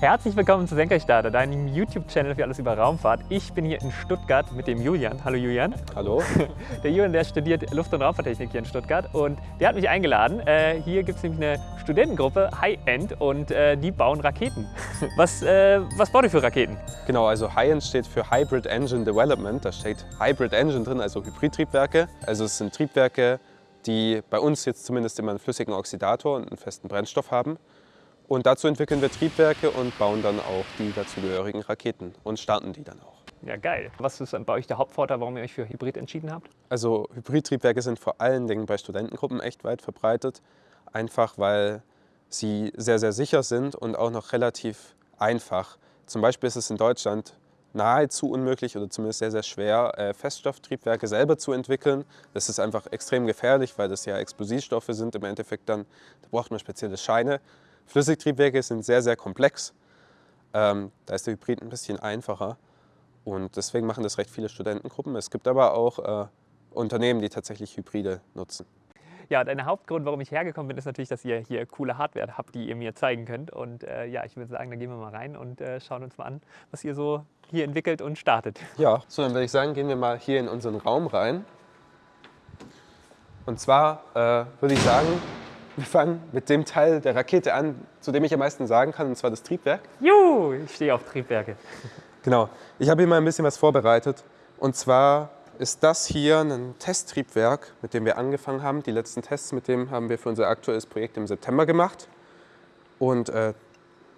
Herzlich willkommen zu Senkrechtstarter, deinem YouTube-Channel für alles über Raumfahrt. Ich bin hier in Stuttgart mit dem Julian. Hallo Julian. Hallo. Der Julian, der studiert Luft- und Raumfahrttechnik hier in Stuttgart und der hat mich eingeladen. Äh, hier gibt es nämlich eine Studentengruppe, High End, und äh, die bauen Raketen. Was, äh, was baut ihr für Raketen? Genau, also High End steht für Hybrid Engine Development. Da steht Hybrid Engine drin, also Hybridtriebwerke. Also es sind Triebwerke, die bei uns jetzt zumindest immer einen flüssigen Oxidator und einen festen Brennstoff haben. Und dazu entwickeln wir Triebwerke und bauen dann auch die dazugehörigen Raketen und starten die dann auch. Ja, geil. Was ist bei euch der Hauptvorteil, warum ihr euch für Hybrid entschieden habt? Also Hybridtriebwerke sind vor allen Dingen bei Studentengruppen echt weit verbreitet. Einfach weil sie sehr, sehr sicher sind und auch noch relativ einfach. Zum Beispiel ist es in Deutschland nahezu unmöglich oder zumindest sehr, sehr schwer, äh, Feststofftriebwerke selber zu entwickeln. Das ist einfach extrem gefährlich, weil das ja Explosivstoffe sind im Endeffekt dann. Da braucht man spezielle Scheine. Flüssigtriebwerke sind sehr, sehr komplex. Ähm, da ist der Hybrid ein bisschen einfacher und deswegen machen das recht viele Studentengruppen. Es gibt aber auch äh, Unternehmen, die tatsächlich Hybride nutzen. Ja, der Hauptgrund, warum ich hergekommen bin, ist natürlich, dass ihr hier coole Hardware habt, die ihr mir zeigen könnt. Und äh, ja, ich würde sagen, da gehen wir mal rein und äh, schauen uns mal an, was ihr so hier entwickelt und startet. Ja, so dann würde ich sagen, gehen wir mal hier in unseren Raum rein. Und zwar äh, würde ich sagen, wir fangen mit dem Teil der Rakete an, zu dem ich am meisten sagen kann, und zwar das Triebwerk. Juhu, ich stehe auf Triebwerke. Genau. Ich habe hier mal ein bisschen was vorbereitet. Und zwar ist das hier ein Testtriebwerk, mit dem wir angefangen haben. Die letzten Tests mit dem haben wir für unser aktuelles Projekt im September gemacht. Und äh,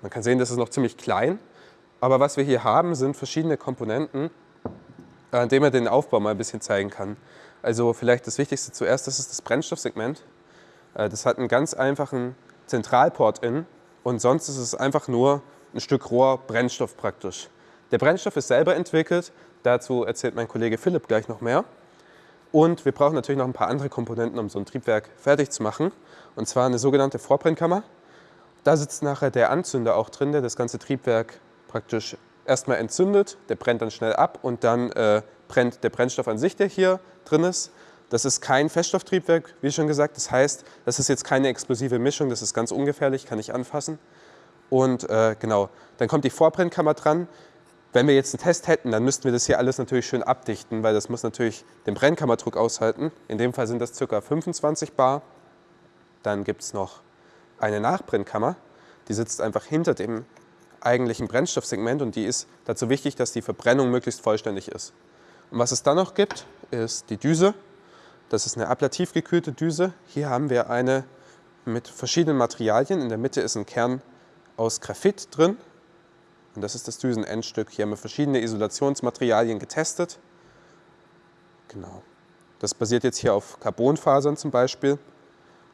man kann sehen, das ist noch ziemlich klein. Aber was wir hier haben, sind verschiedene Komponenten, an denen man den Aufbau mal ein bisschen zeigen kann. Also vielleicht das Wichtigste zuerst, das ist das Brennstoffsegment. Äh, das hat einen ganz einfachen Zentralport in und sonst ist es einfach nur ein Stück Rohr Brennstoff praktisch. Der Brennstoff ist selber entwickelt, dazu erzählt mein Kollege Philipp gleich noch mehr. Und wir brauchen natürlich noch ein paar andere Komponenten, um so ein Triebwerk fertig zu machen. Und zwar eine sogenannte Vorbrennkammer. Da sitzt nachher der Anzünder auch drin, der das ganze Triebwerk praktisch erstmal entzündet. Der brennt dann schnell ab und dann äh, brennt der Brennstoff an sich, der hier drin ist. Das ist kein Feststofftriebwerk, wie schon gesagt. Das heißt, das ist jetzt keine explosive Mischung, das ist ganz ungefährlich, kann ich anfassen. Und äh, genau, dann kommt die Vorbrennkammer dran. Wenn wir jetzt einen Test hätten, dann müssten wir das hier alles natürlich schön abdichten, weil das muss natürlich den Brennkammerdruck aushalten. In dem Fall sind das ca. 25 bar. Dann gibt es noch eine Nachbrennkammer, die sitzt einfach hinter dem eigentlichen Brennstoffsegment und die ist dazu wichtig, dass die Verbrennung möglichst vollständig ist. Und was es dann noch gibt, ist die Düse. Das ist eine ablativ gekühlte Düse. Hier haben wir eine mit verschiedenen Materialien. In der Mitte ist ein Kern aus Graphit drin. Und das ist das Düsenendstück. Hier haben wir verschiedene Isolationsmaterialien getestet. Genau. Das basiert jetzt hier auf Carbonfasern zum Beispiel.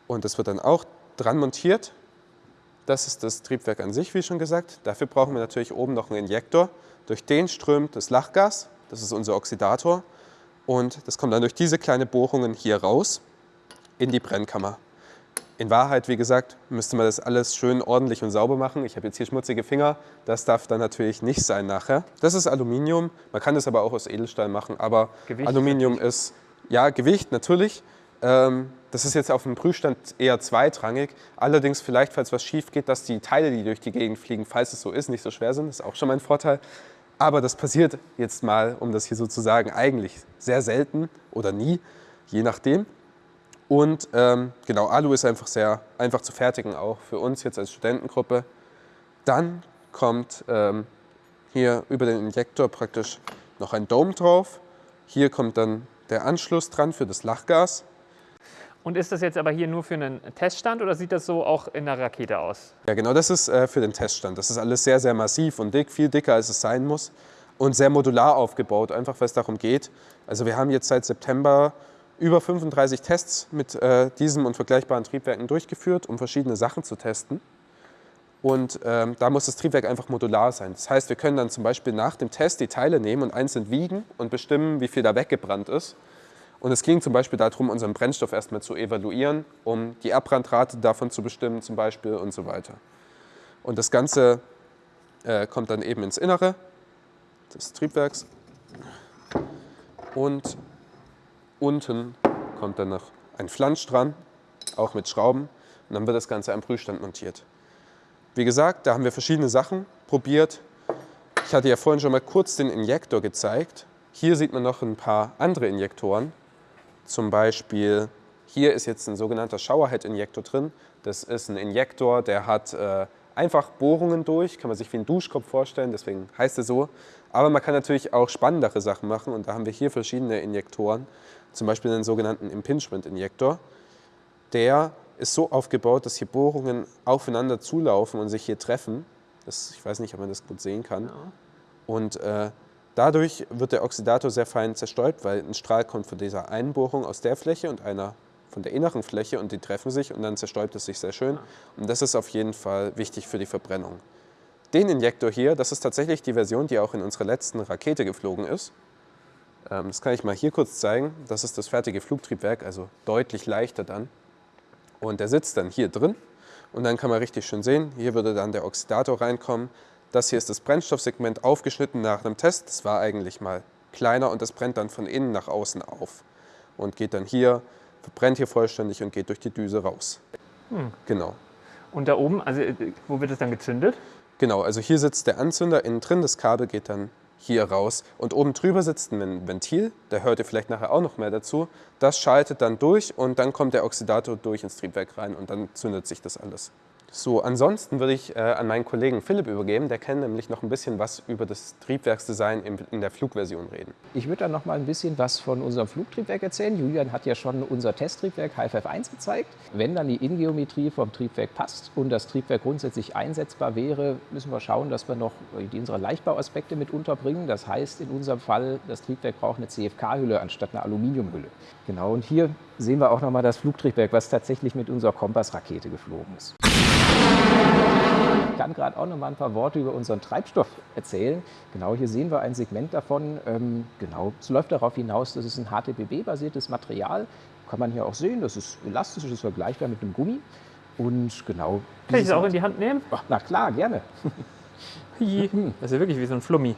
Und das wird dann auch dran montiert. Das ist das Triebwerk an sich, wie schon gesagt. Dafür brauchen wir natürlich oben noch einen Injektor. Durch den strömt das Lachgas. Das ist unser Oxidator. Und das kommt dann durch diese kleinen Bohrungen hier raus in die Brennkammer. In Wahrheit, wie gesagt, müsste man das alles schön ordentlich und sauber machen. Ich habe jetzt hier schmutzige Finger, das darf dann natürlich nicht sein nachher. Das ist Aluminium, man kann das aber auch aus Edelstahl machen, aber Gewicht Aluminium natürlich. ist, ja, Gewicht natürlich. Ähm, das ist jetzt auf dem Prüfstand eher zweitrangig. Allerdings vielleicht, falls was schief geht, dass die Teile, die durch die Gegend fliegen, falls es so ist, nicht so schwer sind. Das ist auch schon mal ein Vorteil. Aber das passiert jetzt mal, um das hier so zu sagen, eigentlich sehr selten oder nie, je nachdem. Und ähm, genau, Alu ist einfach sehr einfach zu fertigen, auch für uns jetzt als Studentengruppe. Dann kommt ähm, hier über den Injektor praktisch noch ein Dome drauf. Hier kommt dann der Anschluss dran für das Lachgas. Und ist das jetzt aber hier nur für einen Teststand oder sieht das so auch in der Rakete aus? Ja, genau, das ist äh, für den Teststand. Das ist alles sehr, sehr massiv und dick, viel dicker als es sein muss und sehr modular aufgebaut, einfach weil es darum geht. Also wir haben jetzt seit September über 35 Tests mit äh, diesem und vergleichbaren Triebwerken durchgeführt, um verschiedene Sachen zu testen. Und ähm, da muss das Triebwerk einfach modular sein. Das heißt, wir können dann zum Beispiel nach dem Test die Teile nehmen und einzeln wiegen und bestimmen, wie viel da weggebrannt ist. Und es ging zum Beispiel darum, unseren Brennstoff erstmal zu evaluieren, um die Abbrandrate davon zu bestimmen zum Beispiel und so weiter. Und das Ganze äh, kommt dann eben ins Innere des Triebwerks. Und unten kommt dann noch ein Flansch dran, auch mit Schrauben. Und dann wird das Ganze am Prüfstand montiert. wie gesagt, da haben wir verschiedene Sachen probiert. Ich hatte ja vorhin schon mal kurz den Injektor gezeigt. Hier sieht man noch ein paar andere Injektoren. Zum Beispiel hier ist jetzt ein sogenannter Showerhead-Injektor drin. Das ist ein Injektor, der hat äh, einfach Bohrungen durch, kann man sich wie ein Duschkopf vorstellen, deswegen heißt er so. Aber man kann natürlich auch spannendere Sachen machen und da haben wir hier verschiedene Injektoren. Zum Beispiel einen sogenannten Impingement-Injektor. Der ist so aufgebaut, dass hier Bohrungen aufeinander zulaufen und sich hier treffen. Das, ich weiß nicht, ob man das gut sehen kann. Und äh, dadurch wird der Oxidator sehr fein zerstäubt, weil ein Strahl kommt von dieser einen Bohrung aus der Fläche und einer von der inneren Fläche und die treffen sich und dann zerstäubt es sich sehr schön. Und das ist auf jeden Fall wichtig für die Verbrennung. Den Injektor hier, das ist tatsächlich die Version, die auch in unserer letzten Rakete geflogen ist. Ähm, das kann ich mal hier kurz zeigen. Das ist das fertige Flugtriebwerk, also deutlich leichter dann. Und der sitzt dann hier drin und dann kann man richtig schön sehen, hier würde dann der Oxidator reinkommen. Das hier ist das Brennstoffsegment aufgeschnitten nach einem Test. Das war eigentlich mal kleiner und das brennt dann von innen nach außen auf und geht dann hier, verbrennt hier vollständig und geht durch die Düse raus. Hm. Genau. Und da oben, also äh, wo wird es dann gezündet? Genau, also hier sitzt der Anzünder innen drin, das Kabel geht dann hier raus. Und oben drüber sitzt ein Ventil, da hört ihr vielleicht nachher auch noch mehr dazu. Das schaltet dann durch und dann kommt der Oxidator durch ins Triebwerk rein und dann zündet sich das alles. So, ansonsten würde ich äh, an meinen Kollegen Philipp übergeben. Der kann nämlich noch ein bisschen was über das Triebwerksdesign in, in der Flugversion reden. Ich würde dann noch mal ein bisschen was von unserem Flugtriebwerk erzählen. Julian hat ja schon unser Testtriebwerk HFF1 gezeigt. Wenn dann die Ingeometrie vom Triebwerk passt und das Triebwerk grundsätzlich einsetzbar wäre, müssen wir schauen, dass wir noch unsere Leichtbauaspekte mit unterbringen. Das heißt in unserem Fall, das Triebwerk braucht eine CFK-Hülle anstatt einer Aluminiumhülle. Genau, und hier sehen wir auch noch mal das Flugtriebwerk, was tatsächlich mit unserer Kompassrakete geflogen ist. Ich kann gerade auch noch mal ein paar Worte über unseren Treibstoff erzählen. Genau, hier sehen wir ein Segment davon. Ähm, genau, es läuft darauf hinaus, das ist ein HTPB-basiertes Material. Kann man hier auch sehen, das ist elastisch, das ist vergleichbar mit einem Gummi. Und genau. Kann ich es auch in die Hand nehmen? Ach, na klar, gerne. das ist ja wirklich wie so ein Flummi.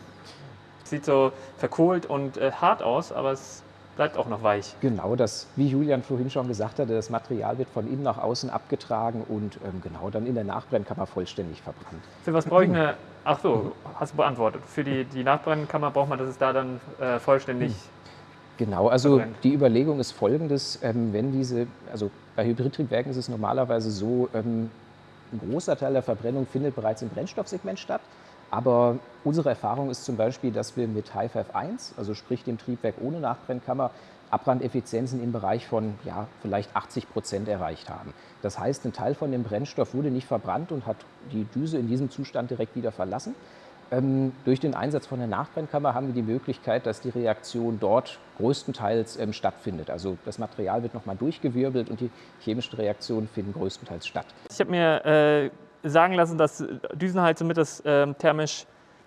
Sieht so verkohlt und äh, hart aus, aber es bleibt auch noch weich. Genau, das, wie Julian vorhin schon gesagt hatte, das Material wird von innen nach außen abgetragen und ähm, genau dann in der Nachbrennkammer vollständig verbrannt. Für was brauche ich eine, ach so, hast du beantwortet. Für die, die Nachbrennkammer braucht man, dass es da dann äh, vollständig hm. Genau, also verbrennt. die Überlegung ist folgendes, ähm, wenn diese, also bei Hybridtriebwerken ist es normalerweise so, ähm, ein großer Teil der Verbrennung findet bereits im Brennstoffsegment statt. Aber unsere Erfahrung ist zum Beispiel, dass wir mit HFF 1, also sprich dem Triebwerk ohne Nachbrennkammer, Abbrandeffizienzen im Bereich von ja, vielleicht 80 Prozent erreicht haben. Das heißt, ein Teil von dem Brennstoff wurde nicht verbrannt und hat die Düse in diesem Zustand direkt wieder verlassen. Ähm, durch den Einsatz von der Nachbrennkammer haben wir die Möglichkeit, dass die Reaktion dort größtenteils ähm, stattfindet. Also das Material wird nochmal durchgewirbelt und die chemischen Reaktionen finden größtenteils statt. Ich habe mir äh, sagen lassen, dass Düsenheiz somit das ähm, thermisch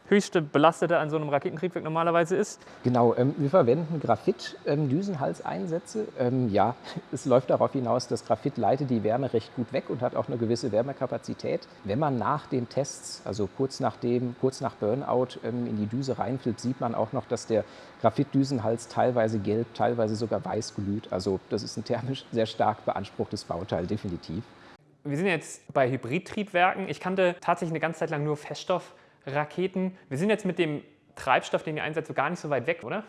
höchste belastete an so einem Raketentriebwerk normalerweise ist? Genau, ähm, wir verwenden Graphit-Düsenhalseinsätze. Ähm, ähm, ja, es läuft darauf hinaus, dass Graphit leitet die Wärme recht gut weg und hat auch eine gewisse Wärmekapazität. Wenn man nach den Tests, also kurz nach, dem, kurz nach Burnout, ähm, in die Düse reinfüllt, sieht man auch noch, dass der Graphit-Düsenhals teilweise gelb, teilweise sogar weiß glüht. Also das ist ein thermisch sehr stark beanspruchtes Bauteil, definitiv. Wir sind jetzt bei Hybridtriebwerken. Ich kannte tatsächlich eine ganze Zeit lang nur Feststoff. Raketen. Wir sind jetzt mit dem Treibstoff, den ihr einsetzt, gar nicht so weit weg, oder?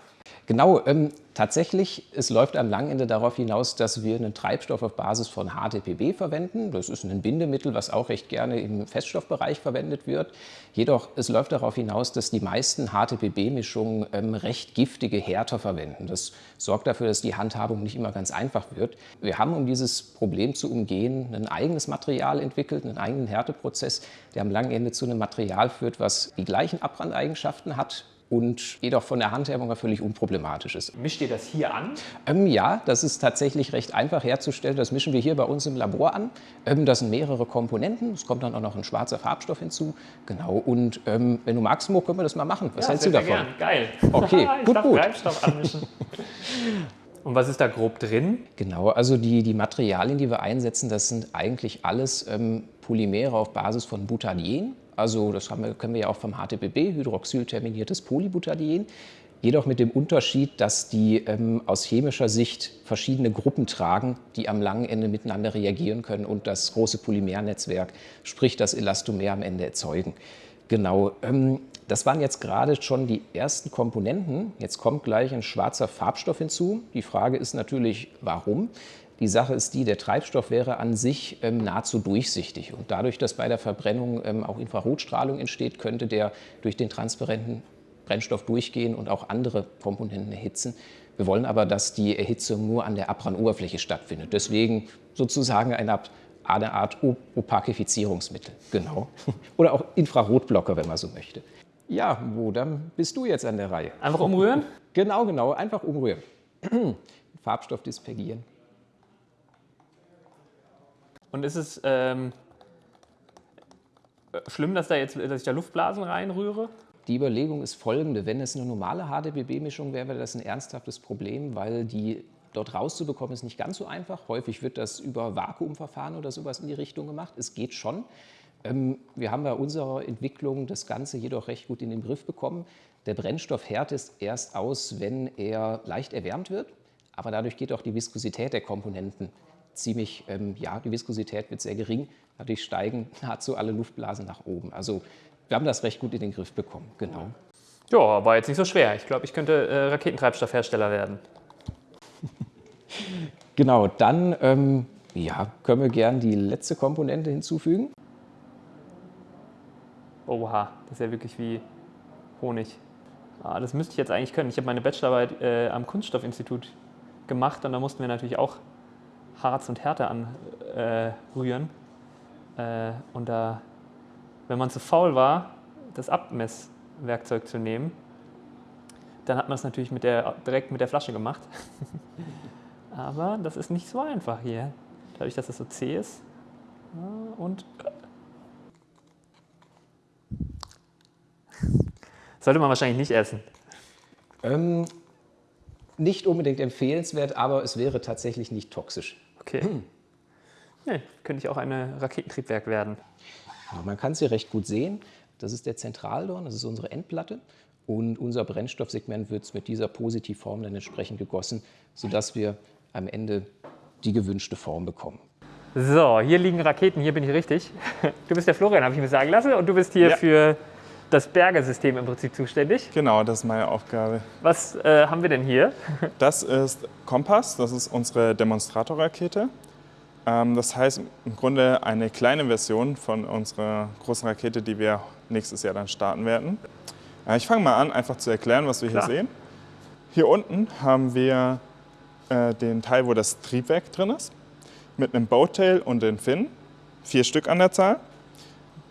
Genau, ähm, tatsächlich, es läuft am langen Ende darauf hinaus, dass wir einen Treibstoff auf Basis von HTPB verwenden. Das ist ein Bindemittel, was auch recht gerne im Feststoffbereich verwendet wird. Jedoch, es läuft darauf hinaus, dass die meisten HTPB-Mischungen ähm, recht giftige Härter verwenden. Das sorgt dafür, dass die Handhabung nicht immer ganz einfach wird. Wir haben, um dieses Problem zu umgehen, ein eigenes Material entwickelt, einen eigenen Härteprozess, der am langen Ende zu einem Material führt, was die gleichen Abbrandeigenschaften hat, und jedoch von der Handhabung her völlig unproblematisch ist. Mischt ihr das hier an? Ähm, ja, das ist tatsächlich recht einfach herzustellen. Das mischen wir hier bei uns im Labor an. Ähm, das sind mehrere Komponenten. Es kommt dann auch noch ein schwarzer Farbstoff hinzu. Genau. Und ähm, wenn du magst, Mo, können wir das mal machen. Was ja, hältst du davon? Gern. Geil. Okay, ich gut, gut. Treibstoff anmischen. Und was ist da grob drin? Genau, also die, die Materialien, die wir einsetzen, das sind eigentlich alles ähm, Polymere auf Basis von Butadien. Also das wir, können wir ja auch vom HTPB, hydroxylterminiertes Polybutadien. Jedoch mit dem Unterschied, dass die ähm, aus chemischer Sicht verschiedene Gruppen tragen, die am langen Ende miteinander reagieren können und das große Polymernetzwerk, sprich das Elastomer am Ende erzeugen. Genau, ähm, das waren jetzt gerade schon die ersten Komponenten. Jetzt kommt gleich ein schwarzer Farbstoff hinzu. Die Frage ist natürlich, warum? Die Sache ist die, der Treibstoff wäre an sich ähm, nahezu durchsichtig. Und dadurch, dass bei der Verbrennung ähm, auch Infrarotstrahlung entsteht, könnte der durch den transparenten Brennstoff durchgehen und auch andere Komponenten erhitzen. Wir wollen aber, dass die Erhitzung nur an der Abrandoberfläche stattfindet. Deswegen sozusagen eine Art, eine Art Opakifizierungsmittel. Genau. Oder auch Infrarotblocker, wenn man so möchte. Ja, wo, dann bist du jetzt an der Reihe. Einfach umrühren? Genau, genau, einfach umrühren. Farbstoff dispergieren. Und ist es ähm, schlimm, dass, da jetzt, dass ich da Luftblasen reinrühre? Die Überlegung ist folgende. Wenn es eine normale HDBB-Mischung wäre, wäre das ein ernsthaftes Problem, weil die dort rauszubekommen ist nicht ganz so einfach. Häufig wird das über Vakuumverfahren oder sowas in die Richtung gemacht. Es geht schon. Ähm, wir haben bei unserer Entwicklung das Ganze jedoch recht gut in den Griff bekommen. Der Brennstoff härtet erst aus, wenn er leicht erwärmt wird, aber dadurch geht auch die Viskosität der Komponenten ziemlich, ähm, ja, die Viskosität wird sehr gering. Dadurch steigen nahezu alle Luftblasen nach oben. Also wir haben das recht gut in den Griff bekommen, genau. Ja, war jetzt nicht so schwer. Ich glaube, ich könnte äh, Raketentreibstoffhersteller werden. genau, dann ähm, ja, können wir gern die letzte Komponente hinzufügen. Oha, das ist ja wirklich wie Honig. Ah, das müsste ich jetzt eigentlich können. Ich habe meine Bachelorarbeit äh, am Kunststoffinstitut gemacht und da mussten wir natürlich auch Harz und Härte anrühren. Äh, äh, und da wenn man zu faul war, das Abmesswerkzeug zu nehmen, dann hat man es natürlich mit der, direkt mit der Flasche gemacht. Aber das ist nicht so einfach hier. Dadurch, dass es so zäh ist. Und sollte man wahrscheinlich nicht essen. Ähm, nicht unbedingt empfehlenswert, aber es wäre tatsächlich nicht toxisch. Okay. Hm. Nee, könnte ich auch ein Raketentriebwerk werden. Man kann es hier recht gut sehen. Das ist der Zentraldorn, das ist unsere Endplatte. Und unser Brennstoffsegment wird mit dieser Positivform dann entsprechend gegossen, sodass wir am Ende die gewünschte Form bekommen. So, hier liegen Raketen, hier bin ich richtig. Du bist der Florian, habe ich mir sagen lassen, und du bist hier ja. für das Bergesystem im Prinzip zuständig. Genau, das ist meine Aufgabe. Was äh, haben wir denn hier? Das ist Kompass, das ist unsere Demonstratorrakete. Ähm, das heißt im Grunde eine kleine Version von unserer großen Rakete, die wir nächstes Jahr dann starten werden. Äh, ich fange mal an, einfach zu erklären, was wir Klar. hier sehen. Hier unten haben wir äh, den Teil, wo das Triebwerk drin ist, mit einem Boattail und den Finnen, vier Stück an der Zahl.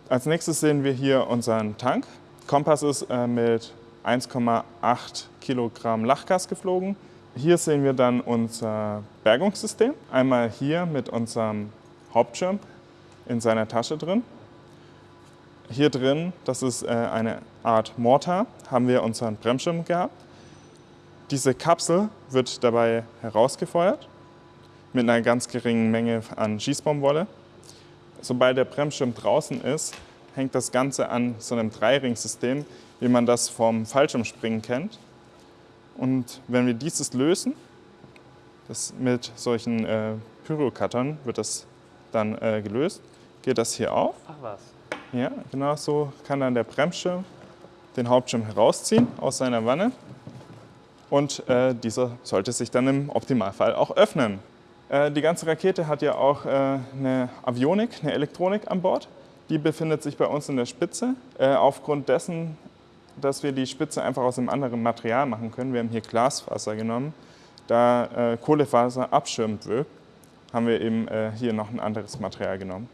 Als nächstes sehen wir hier unseren Tank. Kompass ist äh, mit 1,8 Kilogramm Lachgas geflogen hier sehen wir dann unser Bergungssystem. Einmal hier mit unserem Hauptschirm in seiner Tasche drin. Hier drin, das ist äh, eine Art Mortar, haben wir unseren Bremsschirm gehabt. Diese Kapsel wird dabei herausgefeuert mit einer ganz geringen Menge an Schießbaumwolle. Sobald der Bremsschirm draußen ist, hängt das Ganze an so einem Dreiringsystem, wie man das vom Fallschirmspringen kennt. Und wenn wir dieses lösen, das mit solchen äh, Pyrocuttern wird das dann äh, gelöst, geht das hier auf. Ach was. Ja, genau so kann dann der Bremsschirm den Hauptschirm herausziehen aus seiner Wanne und äh, dieser sollte sich dann im Optimalfall auch öffnen. Äh, die ganze Rakete hat ja auch äh, eine Avionik, eine Elektronik an Bord. Die befindet sich bei uns in der Spitze. Äh, aufgrund dessen dass wir die Spitze einfach aus einem anderen Material machen können. Wir haben hier Glasfaser genommen. Da Kohlefaser abschirmend wirkt, haben wir eben hier noch ein anderes Material genommen.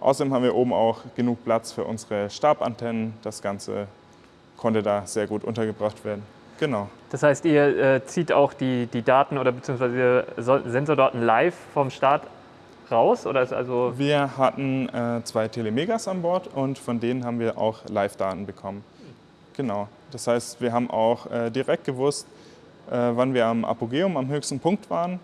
Außerdem haben wir oben auch genug Platz für unsere Stabantennen. Das Ganze konnte da sehr gut untergebracht werden. Genau. Das heißt, ihr äh, zieht auch die, die Daten oder beziehungsweise Sensordaten live vom Start raus? Oder ist also wir hatten äh, zwei Telemegas an Bord und von denen haben wir auch Live-Daten bekommen. Genau. Das heißt, wir haben auch äh, direkt gewusst, äh, wann wir am Apogeum, am höchsten Punkt waren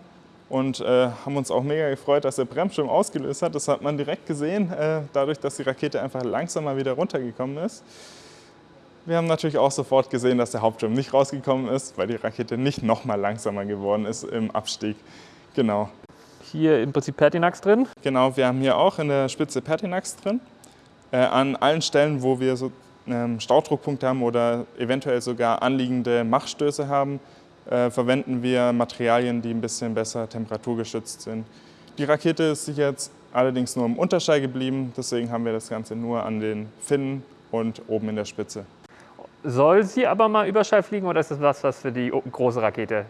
und äh, haben uns auch mega gefreut, dass der Bremsschirm ausgelöst hat. Das hat man direkt gesehen, äh, dadurch, dass die Rakete einfach langsamer wieder runtergekommen ist. Wir haben natürlich auch sofort gesehen, dass der Hauptschirm nicht rausgekommen ist, weil die Rakete nicht noch mal langsamer geworden ist im Abstieg. Genau. Hier im Prinzip Pertinax drin. Genau, wir haben hier auch in der Spitze Pertinax drin. Äh, an allen Stellen, wo wir so ähm, Staudruckpunkte haben oder eventuell sogar anliegende Machstöße haben, äh, verwenden wir Materialien, die ein bisschen besser temperaturgeschützt sind. Die Rakete ist jetzt allerdings nur im Unterschall geblieben, deswegen haben wir das Ganze nur an den Finnen und oben in der Spitze. Soll sie aber mal Überschall fliegen oder ist das was, was für die große Rakete?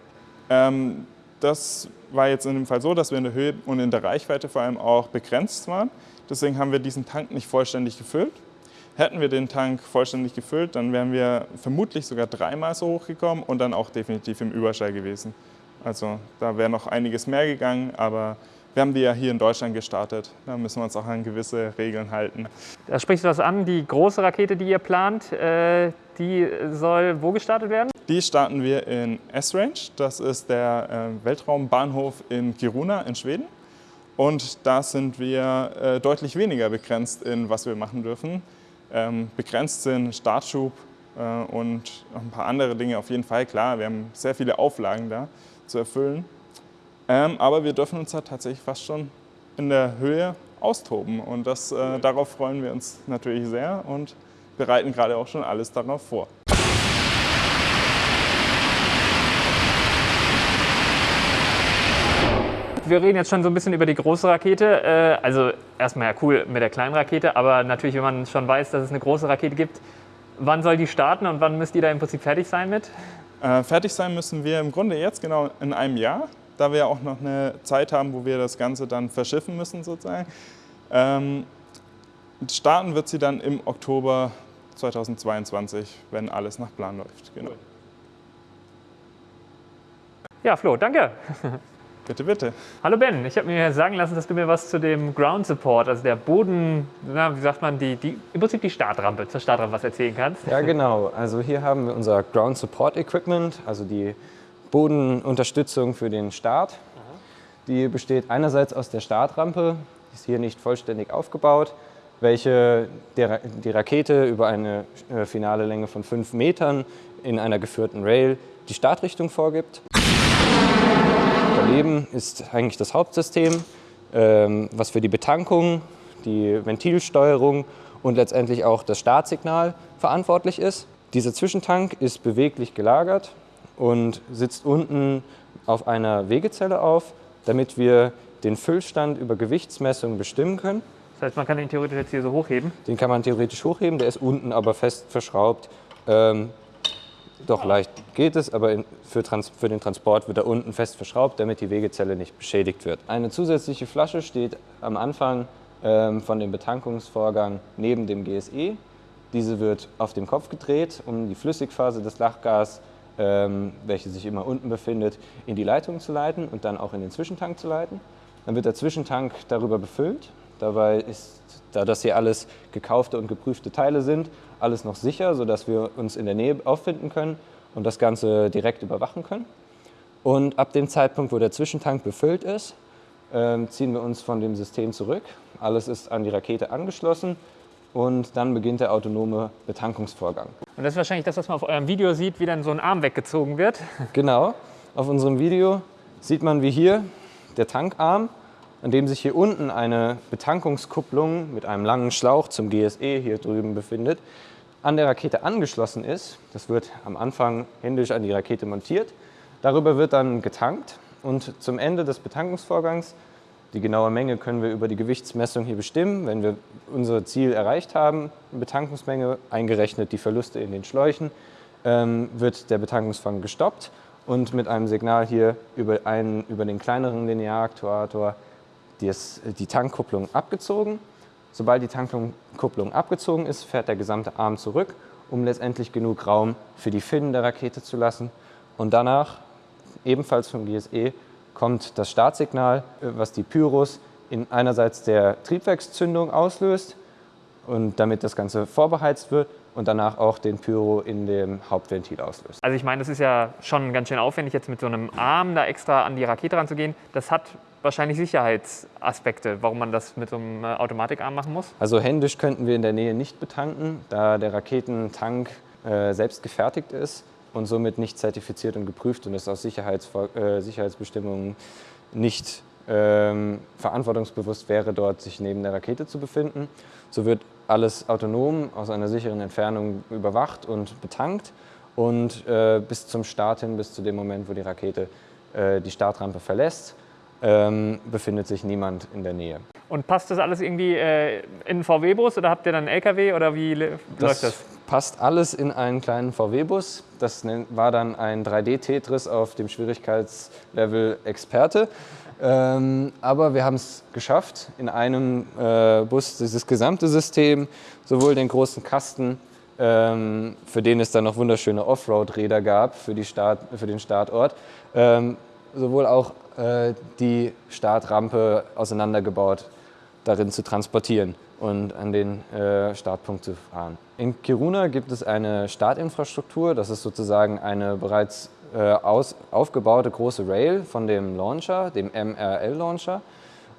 Ähm, das war jetzt in dem Fall so, dass wir in der Höhe und in der Reichweite vor allem auch begrenzt waren. Deswegen haben wir diesen Tank nicht vollständig gefüllt. Hätten wir den Tank vollständig gefüllt, dann wären wir vermutlich sogar dreimal so hoch gekommen und dann auch definitiv im Überschall gewesen. Also da wäre noch einiges mehr gegangen, aber wir haben die ja hier in Deutschland gestartet. Da müssen wir uns auch an gewisse Regeln halten. Da sprichst du was an, die große Rakete, die ihr plant, äh, die soll wo gestartet werden? Die starten wir in S-Range. Das ist der äh, Weltraumbahnhof in Kiruna in Schweden. Und da sind wir äh, deutlich weniger begrenzt in was wir machen dürfen. Ähm, begrenzt sind Startschub äh, und ein paar andere Dinge auf jeden Fall. Klar, wir haben sehr viele Auflagen da zu erfüllen. Ähm, aber wir dürfen uns da tatsächlich fast schon in der Höhe austoben. Und das, darauf freuen wir uns natürlich sehr und bereiten gerade auch schon alles darauf vor. wir reden jetzt schon so ein bisschen über die große Rakete. Äh, also erstmal ja cool mit der kleinen Rakete, aber natürlich, wenn man schon weiß, dass es eine große Rakete gibt, wann soll die starten und wann müsst ihr da im Prinzip fertig sein mit? Äh, fertig sein müssen wir im Grunde jetzt genau in einem Jahr, da wir auch noch eine Zeit haben, wo wir das Ganze dann verschiffen müssen sozusagen. Ähm, starten wird sie dann im Oktober 2022, wenn alles nach Plan läuft. Genau. Ja, Flo, danke. Bitte, bitte. Hallo Ben, ich habe mir sagen lassen, dass du mir was zu dem Ground Support, also der Boden, na, wie sagt man, die, die, im Prinzip die Startrampe, zur Startrampe was erzählen kannst. Ja, genau. Also hier haben wir unser Ground Support Equipment, also die Bodenunterstützung für den Start. Die besteht einerseits aus der Startrampe, die ist hier nicht vollständig aufgebaut, welche der, die Rakete über eine äh, finale Länge von 5 Metern in einer geführten Rail die Startrichtung vorgibt. Daneben ist eigentlich das Hauptsystem, ähm, was für die Betankung, die Ventilsteuerung und letztendlich auch das Startsignal verantwortlich ist. Dieser Zwischentank ist beweglich gelagert und sitzt unten auf einer Wegezelle auf, damit wir den Füllstand über Gewichtsmessung bestimmen können. Das heißt, man kann den theoretisch jetzt hier so hochheben? Den kann man theoretisch hochheben, der ist unten aber fest verschraubt. Ähm, doch leicht geht es, aber für, Trans, für, den Transport wird er unten fest verschraubt, damit die Wegezelle nicht beschädigt wird. Eine zusätzliche Flasche steht am Anfang ähm, von dem Betankungsvorgang neben dem GSE. Diese wird auf dem Kopf gedreht, um die Flüssigphase des Lachgas, ähm, welche sich immer unten befindet, in die Leitung zu leiten und dann auch in den Zwischentank zu leiten. Dann wird der Zwischentank darüber befüllt. Dabei ist, da das hier alles gekaufte und geprüfte Teile sind, alles noch sicher, sodass wir uns in der Nähe auffinden können und das Ganze direkt überwachen können. Und ab dem Zeitpunkt, wo der Zwischentank befüllt ist, ähm, ziehen wir uns von dem System zurück. Alles ist an die Rakete angeschlossen und dann beginnt der autonome Betankungsvorgang. Und das ist wahrscheinlich das, was man auf eurem Video sieht, wie dann so ein Arm weggezogen wird. Genau. Auf unserem Video sieht man, wie hier der Tankarm, an dem sich hier unten eine Betankungskupplung mit einem langen Schlauch zum GSE hier drüben befindet, an der Rakete angeschlossen ist. Das wird am Anfang händisch an die Rakete montiert. Darüber wird dann getankt und zum Ende des Betankungsvorgangs, die genaue Menge können wir über die Gewichtsmessung hier bestimmen, wenn wir unser Ziel erreicht haben, Betankungsmenge, eingerechnet die Verluste in den Schläuchen, ähm, wird der Betankungsfang gestoppt und mit einem Signal hier über, einen, über den kleineren Linearaktuator die, die Tankkupplung abgezogen Sobald die Tankkupplung abgezogen ist, fährt der gesamte Arm zurück, um letztendlich genug Raum für die Finnen der Rakete zu lassen. Und danach, ebenfalls vom GSE, kommt das Startsignal, was die Pyros in einerseits der Triebwerkszündung auslöst und damit das Ganze vorbeheizt wird und danach auch den Pyro in dem Hauptventil auslöst. Also ich meine, das ist ja schon ganz schön aufwendig, jetzt mit so einem Arm da extra an die Rakete ranzugehen. Das hat wahrscheinlich Sicherheitsaspekte, warum man das mit so einem äh, Automatikarm machen muss? Also händisch könnten wir in der Nähe nicht betanken, da der Raketentank äh, selbst gefertigt ist und somit nicht zertifiziert und geprüft und es aus Sicherheits äh, Sicherheitsbestimmungen nicht ähm, verantwortungsbewusst wäre, dort sich neben der Rakete zu befinden. So wird alles autonom aus einer sicheren Entfernung überwacht und betankt und äh, bis zum Start hin, bis zu dem Moment, wo die Rakete äh, die Startrampe verlässt, ähm, befindet sich niemand in der Nähe. Und passt das alles irgendwie äh, in VW-Bus oder habt ihr dann einen LKW oder wie läuft das? Passt alles in einen kleinen VW-Bus. Das war dann ein 3D-Tetris auf dem Schwierigkeitslevel Experte. Ähm, aber wir haben es geschafft, in einem äh, Bus dieses gesamte System, sowohl den großen Kasten, ähm, für den es dann noch wunderschöne Offroad-Räder gab für, Start, für den Startort, ähm, sowohl auch äh, die Startrampe auseinandergebaut, darin zu transportieren und an den äh, Startpunkt zu fahren. In Kiruna gibt es eine Startinfrastruktur, das ist sozusagen eine bereits äh, aus, aufgebaute große Rail von dem Launcher, dem MRL-Launcher.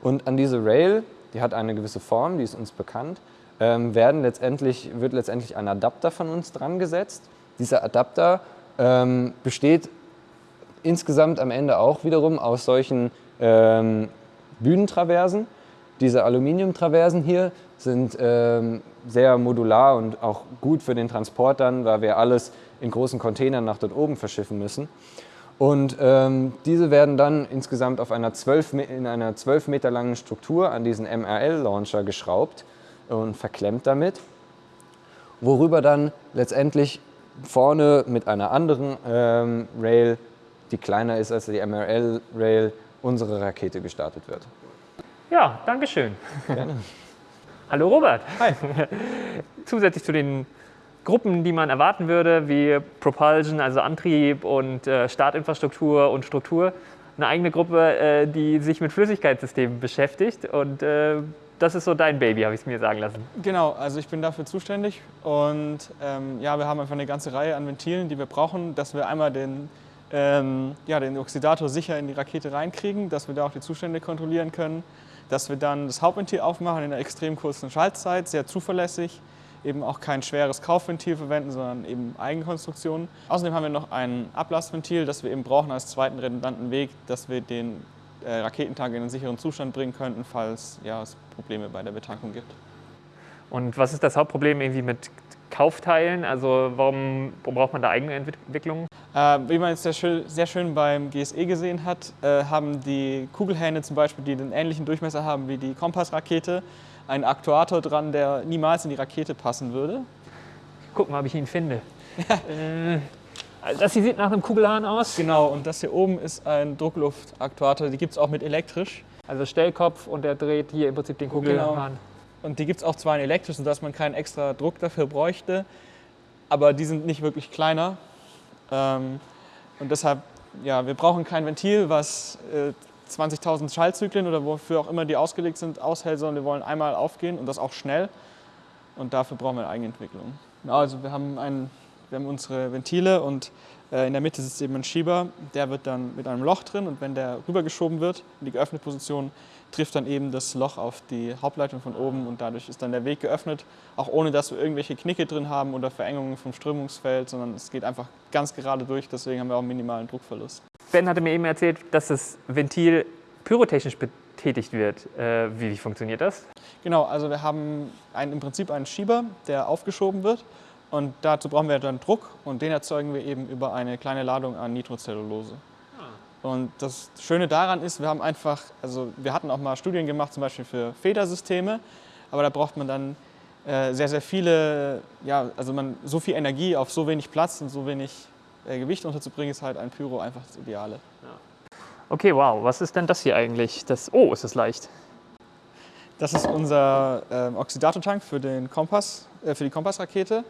Und an diese Rail, die hat eine gewisse Form, die ist uns bekannt, ähm, werden letztendlich, wird letztendlich ein Adapter von uns dran gesetzt. Dieser Adapter ähm, besteht insgesamt am Ende auch wiederum aus solchen ähm, Bühnentraversen. Diese Aluminiumtraversen hier sind ähm, sehr modular und auch gut für den Transport dann, weil wir alles in großen Containern nach dort oben verschiffen müssen. Und ähm, diese werden dann insgesamt auf einer 12, in einer 12 Meter langen Struktur an diesen MRL-Launcher geschraubt und verklemmt damit, worüber dann letztendlich vorne mit einer anderen ähm, Rail, die kleiner ist als die MRL-Rail, unsere Rakete gestartet wird. Ja, danke schön. Gerne. Hallo Robert. Hi. Zusätzlich zu den Gruppen, die man erwarten würde, wie Propulsion, also Antrieb und äh, Startinfrastruktur und Struktur, eine eigene Gruppe, äh, die sich mit Flüssigkeitssystemen beschäftigt. Und äh, das ist so dein Baby, habe ich es mir sagen lassen. Genau, also ich bin dafür zuständig. Und ähm, ja, wir haben einfach eine ganze Reihe an Ventilen, die wir brauchen, dass wir einmal den, ähm, ja, den Oxidator sicher in die Rakete reinkriegen, dass wir da auch die Zustände kontrollieren können, dass wir dann das Hauptventil aufmachen in einer extrem kurzen Schaltzeit, sehr zuverlässig, eben auch kein schweres Kaufventil verwenden, sondern eben Eigenkonstruktionen. Außerdem haben wir noch ein Ablassventil, das wir eben brauchen als zweiten redundanten Weg, dass wir den äh, Raketentank in einen sicheren Zustand bringen könnten, falls ja, es Probleme bei der Betankung gibt. Und was ist das Hauptproblem irgendwie mit Kaufteilen? Also warum, warum braucht man da eigene Entwicklungen? Äh, wie man jetzt sehr schön, sehr schön beim GSE gesehen hat, äh, haben die Kugelhähne zum Beispiel, die den ähnlichen Durchmesser haben wie die Kompassrakete, einen Aktuator dran, der niemals in die Rakete passen würde. Guck mal, ob ich ihn finde. äh, das hier sieht nach einem Kugelhahn aus. Genau, und das hier oben ist ein Druckluftaktuator, die gibt es auch mit elektrisch. Also Stellkopf und der dreht hier im Prinzip den Kugelhahn. Genau. Und die gibt es auch zwar in elektrisch, sodass man keinen extra Druck dafür bräuchte, aber die sind nicht wirklich kleiner. Ähm, und deshalb, ja, wir brauchen kein Ventil, was äh, 20.000 Schaltzyklen oder wofür auch immer die ausgelegt sind, aushält, sondern wir wollen einmal aufgehen und das auch schnell. Und dafür brauchen wir eine Eigenentwicklung. Also wir haben, einen, wir haben unsere Ventile und äh, in der Mitte sitzt eben ein Schieber, der wird dann mit einem Loch drin und wenn der rübergeschoben wird in die geöffnete Position, trifft dann eben das Loch auf die Hauptleitung von oben und dadurch ist dann der Weg geöffnet, auch ohne dass wir irgendwelche Knicke drin haben oder Verengungen vom Strömungsfeld, sondern es geht einfach ganz gerade durch, deswegen haben wir auch einen minimalen Druckverlust. Ben hatte mir eben erzählt, dass das Ventil pyrotechnisch betätigt wird. Äh, wie, wie, funktioniert das? Genau, also wir haben einen, im Prinzip einen Schieber, der aufgeschoben wird und dazu brauchen wir dann Druck und den erzeugen wir eben über eine kleine Ladung an Nitrocellulose. Und das Schöne daran ist, wir haben einfach, also wir hatten auch mal Studien gemacht, zum Beispiel für Federsysteme, aber da braucht man dann äh, sehr, sehr viele, ja, also man so viel Energie auf so wenig Platz und so wenig äh, Gewicht unterzubringen, ist halt ein Pyro einfach das Ideale. Ja. Okay, wow. Was ist denn das hier eigentlich? Das, oh, ist das leicht. Das ist unser ähm, Oxidatortank für, den Kompass, äh, für die Kompassrakete.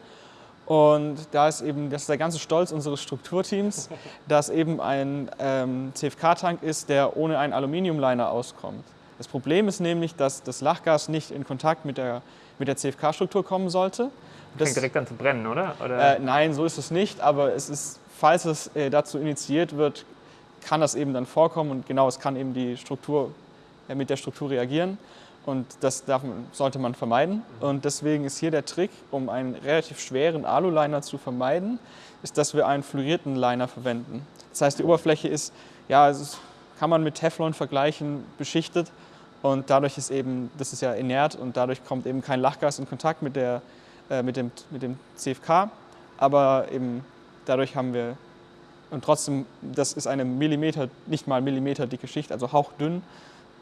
Und da ist eben, das ist der ganze Stolz unseres Strukturteams, dass eben ein ähm, CFK-Tank ist, der ohne einen Aluminiumliner auskommt. Das Problem ist nämlich, dass das Lachgas nicht in Kontakt mit der, mit der CFK-Struktur kommen sollte. Das fängt direkt an zu brennen, oder? oder? Äh, nein, so ist es nicht, aber es ist falls es äh, dazu initiiert wird, kann das eben dann vorkommen und genau, es kann eben die Struktur, äh, mit der Struktur reagieren. Und das darf, sollte man vermeiden. Und deswegen ist hier der Trick, um einen relativ schweren Alu-Liner zu vermeiden, ist, dass wir einen fluorierten Liner verwenden. Das heißt, die Oberfläche ist, ja, ist, kann man mit Teflon vergleichen, beschichtet. Und dadurch ist eben, das ist ja inert und dadurch kommt eben kein Lachgas in Kontakt mit, der, äh, mit, dem, mit dem CFK. Aber eben dadurch haben wir, und trotzdem, das ist eine Millimeter, nicht mal Millimeter dicke Schicht, also hauchdünn.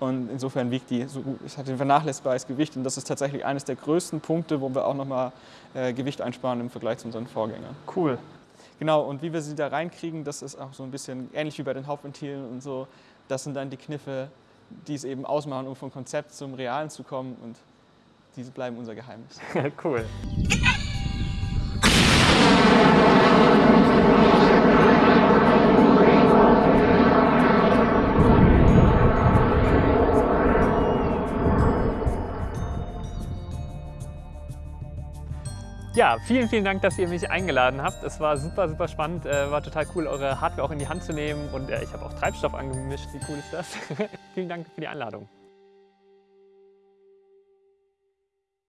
Und insofern wiegt die, so, es hat ein vernachlässigbares Gewicht und das ist tatsächlich eines der größten Punkte, wo wir auch nochmal äh, Gewicht einsparen im Vergleich zu unseren Vorgängern. Cool. Genau, und wie wir sie da reinkriegen, das ist auch so ein bisschen ähnlich wie bei den Hauptventilen und so. Das sind dann die Kniffe, die es eben ausmachen, um vom Konzept zum Realen zu kommen und diese bleiben unser Geheimnis. cool. Ja, vielen, vielen Dank, dass ihr mich eingeladen habt. Es war super, super spannend. Äh, war total cool, eure Hardware auch in die Hand zu nehmen. Und äh, ich habe auch Treibstoff angemischt. Wie cool ist das? vielen Dank für die Einladung.